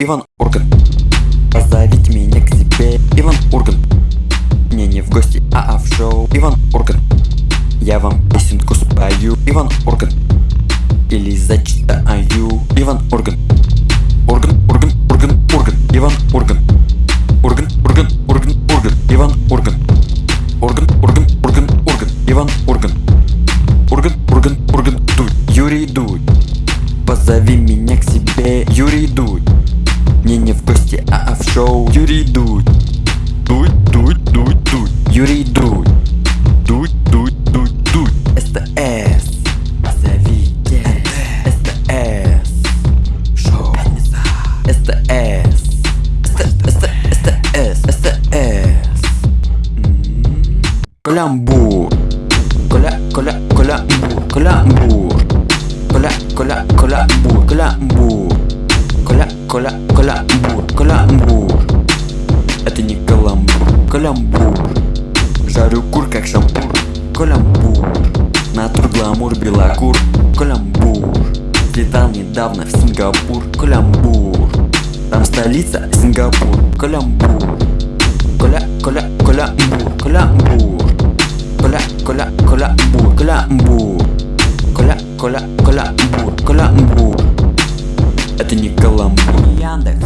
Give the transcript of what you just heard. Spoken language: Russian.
Иван Ургант. Позовите меня к себе. Иван Ургант. Мне не в гости, а, а в шоу. Иван Ургант. Я вам песенку спою. Иван Ургант. Или зачитаю. Иван Ургант. Ургант, Ургант, Ургант, Ургант. Иван Ургант. Ургант, Ургант, Ургант, Ургант. Иван Ургант. Ургант, Ургант, Ургант, Ургант. Иван Ургант. Ургант, Ургант, Ургант, Дудь Юрий Дудь Позови меня к себе. Юрий Дудь мне не в гости, а, а в шоу. Юрий Дудь. Дудь, Дудь, Дудь, Дудь. Юрий Дудь. Дудь, Дудь, Дудь, Дудь. СТС. Позовите СТС. Шоу. СТС. СТС СТС. Каламбур Коля, коля, колямбур. Каламбур Коля, коля, колямбур. Каламбур Коля, каламбур, каламбур. Это не каламбур, каламбур. Жарю кур как шампур, каламбур. Натур, гламур, белокур, каламбур. Летал недавно в Сингапур, каламбур. Там столица Сингапур, каламбур. Коля, коля, каламбур, каламбур. Коля, коля, каламбур, каламбур. Коля, коля, каламбур, каламбур это не каламбур Яндекс